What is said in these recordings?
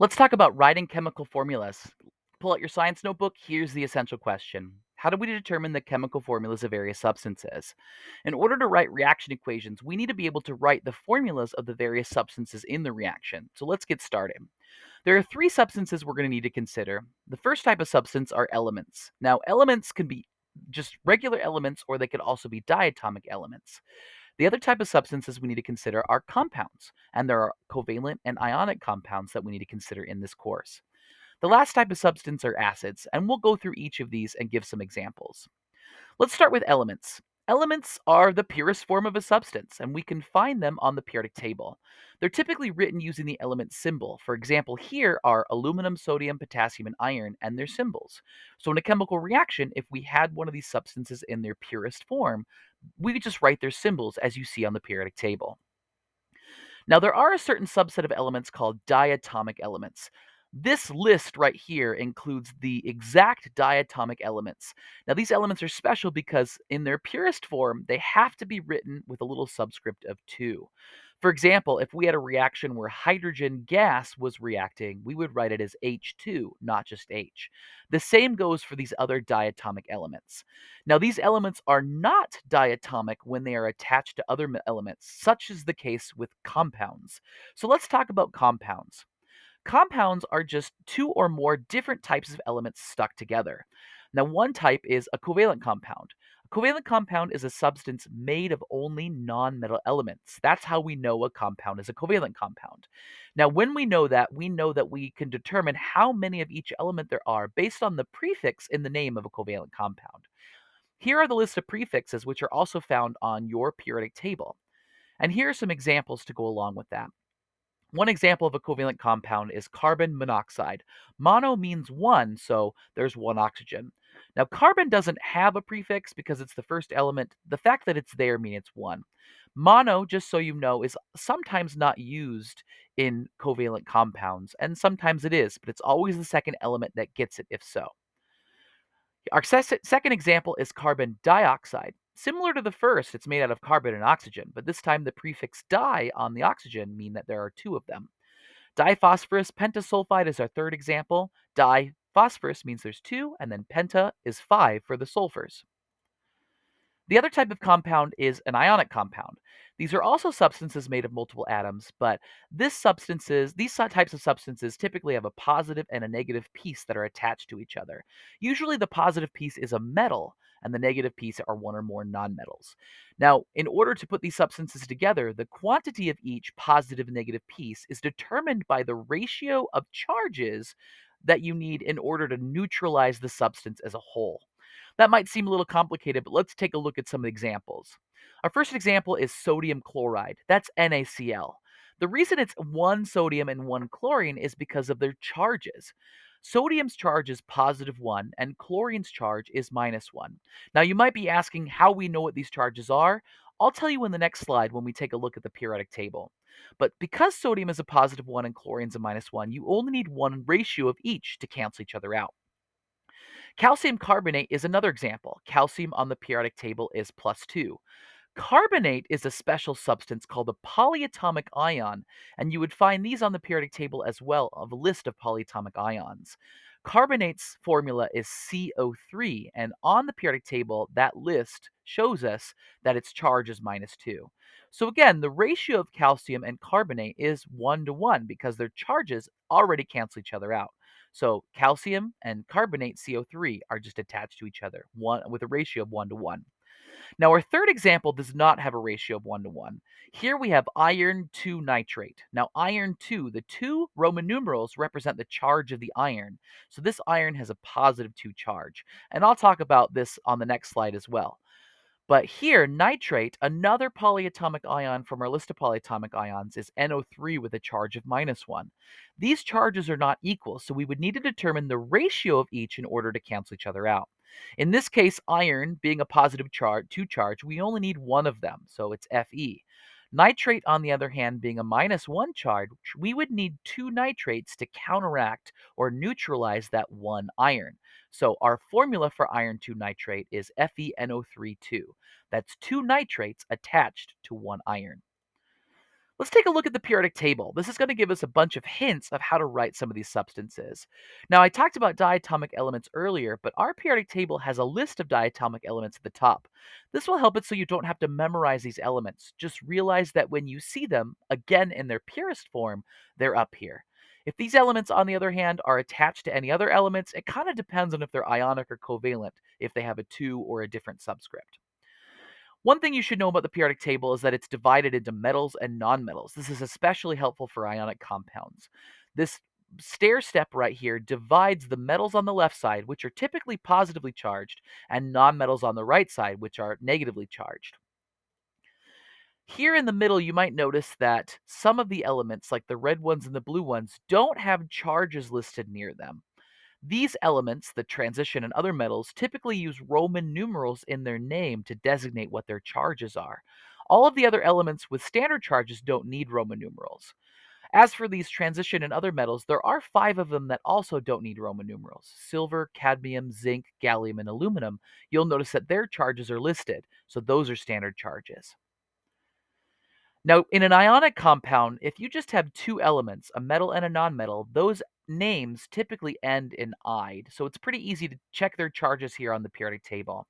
Let's talk about writing chemical formulas. Pull out your science notebook. Here's the essential question How do we determine the chemical formulas of various substances? In order to write reaction equations, we need to be able to write the formulas of the various substances in the reaction. So let's get started. There are three substances we're going to need to consider. The first type of substance are elements. Now, elements can be just regular elements or they could also be diatomic elements. The other type of substances we need to consider are compounds, and there are covalent and ionic compounds that we need to consider in this course. The last type of substance are acids, and we'll go through each of these and give some examples. Let's start with elements. Elements are the purest form of a substance, and we can find them on the periodic table. They're typically written using the element symbol. For example, here are aluminum, sodium, potassium, and iron, and their symbols. So in a chemical reaction, if we had one of these substances in their purest form, we could just write their symbols as you see on the periodic table. Now, there are a certain subset of elements called diatomic elements. This list right here includes the exact diatomic elements. Now, these elements are special because in their purest form, they have to be written with a little subscript of 2. For example, if we had a reaction where hydrogen gas was reacting, we would write it as H2, not just H. The same goes for these other diatomic elements. Now, these elements are not diatomic when they are attached to other elements, such is the case with compounds. So let's talk about compounds. Compounds are just two or more different types of elements stuck together. Now, one type is a covalent compound. Covalent compound is a substance made of only nonmetal elements. That's how we know a compound is a covalent compound. Now, when we know that, we know that we can determine how many of each element there are based on the prefix in the name of a covalent compound. Here are the list of prefixes, which are also found on your periodic table. And here are some examples to go along with that. One example of a covalent compound is carbon monoxide. Mono means one, so there's one oxygen. Now, carbon doesn't have a prefix because it's the first element. The fact that it's there means it's one. Mono, just so you know, is sometimes not used in covalent compounds, and sometimes it is, but it's always the second element that gets it if so. Our second example is carbon dioxide. Similar to the first, it's made out of carbon and oxygen, but this time the prefix di on the oxygen mean that there are two of them. Diphosphorus pentasulfide is our third example. Diphosphorus means there's two, and then penta is five for the sulfurs. The other type of compound is an ionic compound. These are also substances made of multiple atoms, but this substances, these types of substances typically have a positive and a negative piece that are attached to each other. Usually the positive piece is a metal, and the negative piece are one or more nonmetals. Now, in order to put these substances together, the quantity of each positive and negative piece is determined by the ratio of charges that you need in order to neutralize the substance as a whole. That might seem a little complicated, but let's take a look at some examples. Our first example is sodium chloride. That's NaCl. The reason it's one sodium and one chlorine is because of their charges. Sodium's charge is positive 1 and chlorine's charge is minus 1. Now you might be asking how we know what these charges are. I'll tell you in the next slide when we take a look at the periodic table. But because sodium is a positive 1 and chlorine's a minus 1, you only need one ratio of each to cancel each other out. Calcium carbonate is another example. Calcium on the periodic table is plus 2. Carbonate is a special substance called a polyatomic ion, and you would find these on the periodic table as well of a list of polyatomic ions. Carbonate's formula is CO3, and on the periodic table, that list shows us that its charge is minus 2. So again, the ratio of calcium and carbonate is 1 to 1 because their charges already cancel each other out. So calcium and carbonate CO3 are just attached to each other, one with a ratio of 1 to 1. Now, our third example does not have a ratio of 1 to 1. Here we have iron 2 nitrate. Now, iron 2, the two Roman numerals represent the charge of the iron. So this iron has a positive 2 charge. And I'll talk about this on the next slide as well. But here, nitrate, another polyatomic ion from our list of polyatomic ions, is NO3 with a charge of minus 1. These charges are not equal, so we would need to determine the ratio of each in order to cancel each other out. In this case, iron being a positive charge, 2 charge, we only need one of them, so it's Fe. Nitrate, on the other hand, being a minus 1 charge, we would need two nitrates to counteract or neutralize that one iron. So our formula for iron 2 nitrate is FeNO32. That's two nitrates attached to one iron. Let's take a look at the periodic table. This is going to give us a bunch of hints of how to write some of these substances. Now, I talked about diatomic elements earlier, but our periodic table has a list of diatomic elements at the top. This will help it so you don't have to memorize these elements. Just realize that when you see them, again in their purest form, they're up here. If these elements, on the other hand, are attached to any other elements, it kind of depends on if they're ionic or covalent, if they have a 2 or a different subscript. One thing you should know about the periodic table is that it's divided into metals and nonmetals. This is especially helpful for ionic compounds. This stair step right here divides the metals on the left side, which are typically positively charged, and nonmetals on the right side, which are negatively charged. Here in the middle, you might notice that some of the elements, like the red ones and the blue ones, don't have charges listed near them. These elements, the transition and other metals, typically use Roman numerals in their name to designate what their charges are. All of the other elements with standard charges don't need Roman numerals. As for these transition and other metals, there are five of them that also don't need Roman numerals silver, cadmium, zinc, gallium, and aluminum. You'll notice that their charges are listed, so those are standard charges. Now, in an ionic compound, if you just have two elements, a metal and a nonmetal, those names typically end in "ide," so it's pretty easy to check their charges here on the periodic table.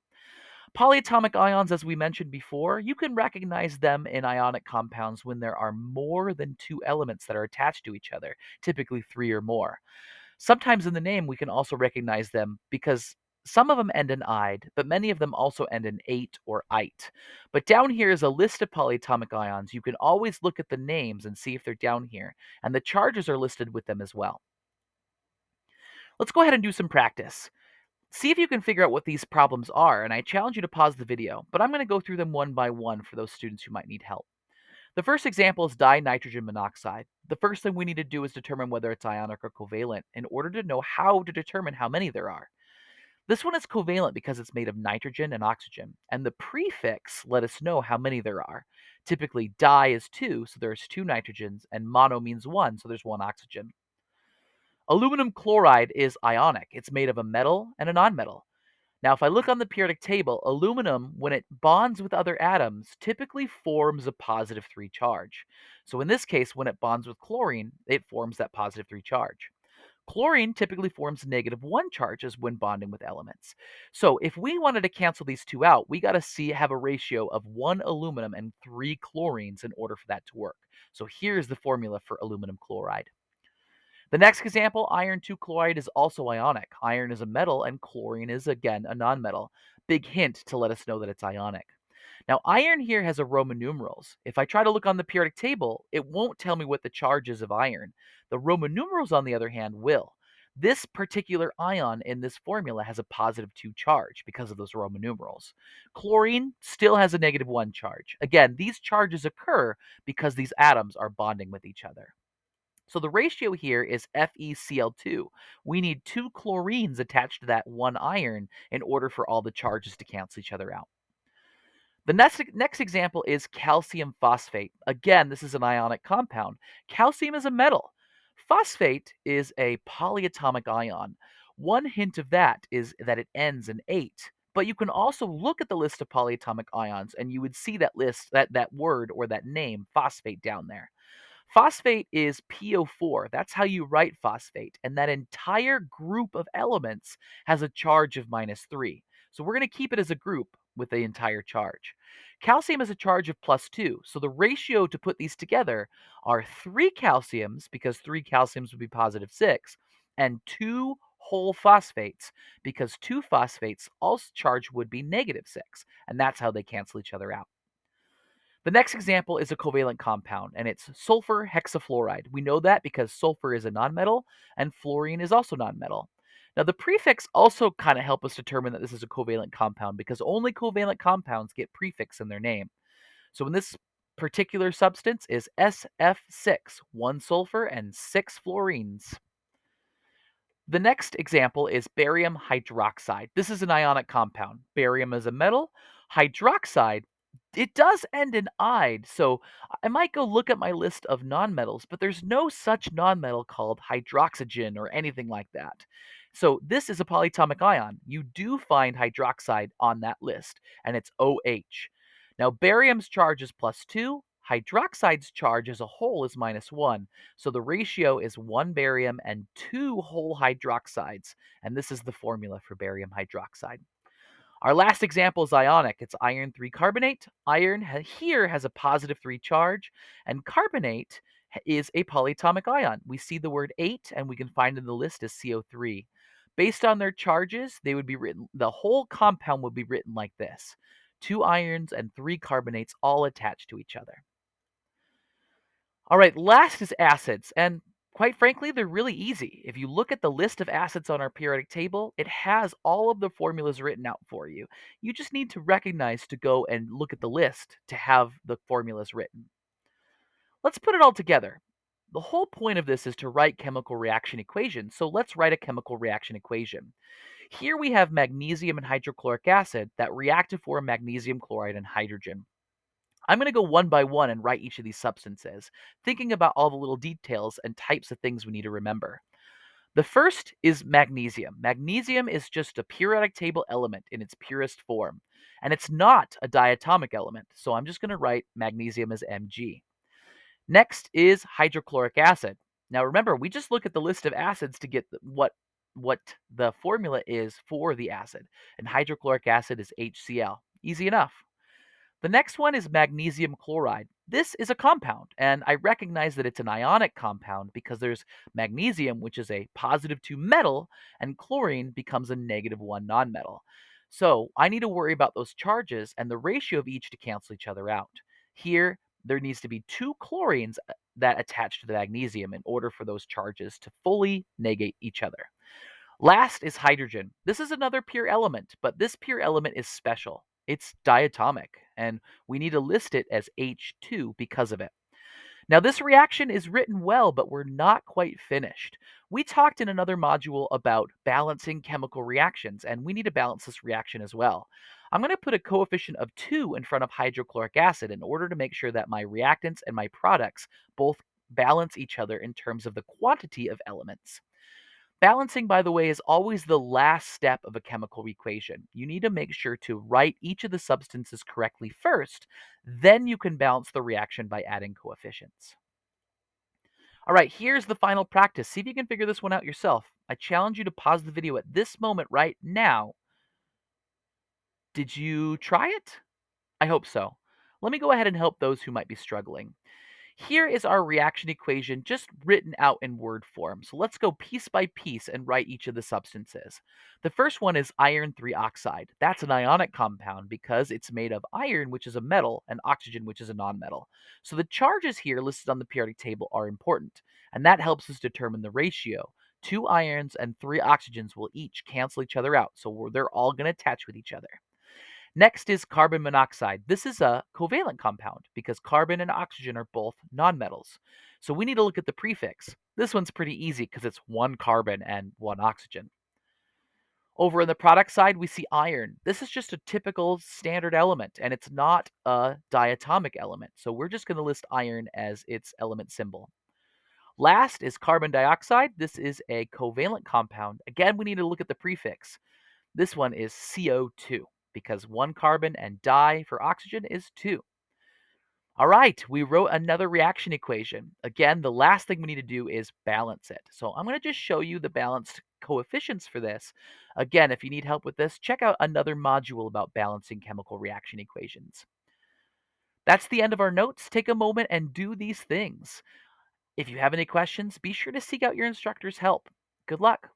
Polyatomic ions, as we mentioned before, you can recognize them in ionic compounds when there are more than two elements that are attached to each other, typically three or more. Sometimes in the name, we can also recognize them because some of them end in "ide," but many of them also end in "ate" or "ite." But down here is a list of polyatomic ions. You can always look at the names and see if they're down here, and the charges are listed with them as well. Let's go ahead and do some practice. See if you can figure out what these problems are, and I challenge you to pause the video, but I'm going to go through them one by one for those students who might need help. The first example is dinitrogen monoxide. The first thing we need to do is determine whether it's ionic or covalent in order to know how to determine how many there are. This one is covalent because it's made of nitrogen and oxygen, and the prefix let us know how many there are. Typically, di is 2, so there's 2 nitrogens, and mono means 1, so there's 1 oxygen. Aluminum chloride is ionic. It's made of a metal and a nonmetal. Now, if I look on the periodic table, aluminum, when it bonds with other atoms, typically forms a positive 3 charge. So in this case, when it bonds with chlorine, it forms that positive 3 charge. Chlorine typically forms negative one charges when bonding with elements. So if we wanted to cancel these two out, we got to see have a ratio of one aluminum and three chlorines in order for that to work. So here's the formula for aluminum chloride. The next example, iron 2 chloride is also ionic. Iron is a metal and chlorine is again a nonmetal. Big hint to let us know that it's ionic. Now, iron here has a Roman numerals. If I try to look on the periodic table, it won't tell me what the charge is of iron. The Roman numerals, on the other hand, will. This particular ion in this formula has a positive 2 charge because of those Roman numerals. Chlorine still has a negative 1 charge. Again, these charges occur because these atoms are bonding with each other. So the ratio here is FeCl2. We need two chlorines attached to that one iron in order for all the charges to cancel each other out. The next, next example is calcium phosphate. Again, this is an ionic compound. Calcium is a metal. Phosphate is a polyatomic ion. One hint of that is that it ends in ate. But you can also look at the list of polyatomic ions and you would see that list, that, that word or that name, phosphate, down there. Phosphate is PO4. That's how you write phosphate. And that entire group of elements has a charge of minus 3. So we're going to keep it as a group with the entire charge. Calcium has a charge of plus 2, so the ratio to put these together are 3 calciums, because 3 calciums would be positive 6, and 2 whole phosphates, because 2 phosphates also charge would be negative 6, and that's how they cancel each other out. The next example is a covalent compound, and it's sulfur hexafluoride. We know that because sulfur is a nonmetal, and fluorine is also nonmetal. Now, the prefix also kind of help us determine that this is a covalent compound because only covalent compounds get prefix in their name. So in this particular substance is SF6, one sulfur and six fluorines. The next example is barium hydroxide. This is an ionic compound. Barium is a metal. Hydroxide it does end in "ide," so I might go look at my list of nonmetals, but there's no such nonmetal called hydroxygen or anything like that. So this is a polyatomic ion. You do find hydroxide on that list, and it's OH. Now, barium's charge is plus 2, Hydroxide's charge as a whole is minus 1, so the ratio is 1 barium and 2 whole hydroxides, and this is the formula for barium hydroxide. Our last example is ionic. It's iron 3 carbonate. Iron here has a positive 3 charge, and carbonate is a polyatomic ion. We see the word ate, and we can find in the list as CO3. Based on their charges, they would be written, the whole compound would be written like this two irons and three carbonates all attached to each other. All right, last is acids, and quite frankly, they're really easy. If you look at the list of acids on our periodic table, it has all of the formulas written out for you. You just need to recognize to go and look at the list to have the formulas written. Let's put it all together. The whole point of this is to write chemical reaction equations, so let's write a chemical reaction equation. Here we have magnesium and hydrochloric acid that react to form magnesium chloride and hydrogen. I'm going to go one by one and write each of these substances, thinking about all the little details and types of things we need to remember. The first is magnesium. Magnesium is just a periodic table element in its purest form, and it's not a diatomic element, so I'm just going to write magnesium as Mg. Next is hydrochloric acid. Now remember, we just look at the list of acids to get what what the formula is for the acid, and hydrochloric acid is HCl. Easy enough. The next one is magnesium chloride. This is a compound, and I recognize that it's an ionic compound because there's magnesium, which is a positive 2 metal, and chlorine becomes a negative 1 nonmetal. So I need to worry about those charges and the ratio of each to cancel each other out. Here, there needs to be two chlorines uh, that attach to the magnesium in order for those charges to fully negate each other. Last is hydrogen. This is another pure element, but this pure element is special. It's diatomic, and we need to list it as H2 because of it. Now, this reaction is written well, but we're not quite finished. We talked in another module about balancing chemical reactions, and we need to balance this reaction as well. I'm going to put a coefficient of 2 in front of hydrochloric acid in order to make sure that my reactants and my products both balance each other in terms of the quantity of elements. Balancing, by the way, is always the last step of a chemical equation. You need to make sure to write each of the substances correctly first, then you can balance the reaction by adding coefficients. All right, here's the final practice. See if you can figure this one out yourself. I challenge you to pause the video at this moment right now. Did you try it? I hope so. Let me go ahead and help those who might be struggling. Here is our reaction equation just written out in word form. So let's go piece by piece and write each of the substances. The first one is iron 3 oxide. That's an ionic compound because it's made of iron, which is a metal, and oxygen, which is a nonmetal. So the charges here listed on the periodic table are important, and that helps us determine the ratio. Two irons and three oxygens will each cancel each other out, so they're all going to attach with each other. Next is carbon monoxide. This is a covalent compound because carbon and oxygen are both nonmetals. So we need to look at the prefix. This one's pretty easy because it's one carbon and one oxygen. Over on the product side, we see iron. This is just a typical standard element, and it's not a diatomic element. So we're just going to list iron as its element symbol. Last is carbon dioxide. This is a covalent compound. Again, we need to look at the prefix. This one is CO2 because one carbon and di for oxygen is two. All right, we wrote another reaction equation. Again, the last thing we need to do is balance it. So I'm going to just show you the balanced coefficients for this. Again, if you need help with this, check out another module about balancing chemical reaction equations. That's the end of our notes. Take a moment and do these things. If you have any questions, be sure to seek out your instructor's help. Good luck.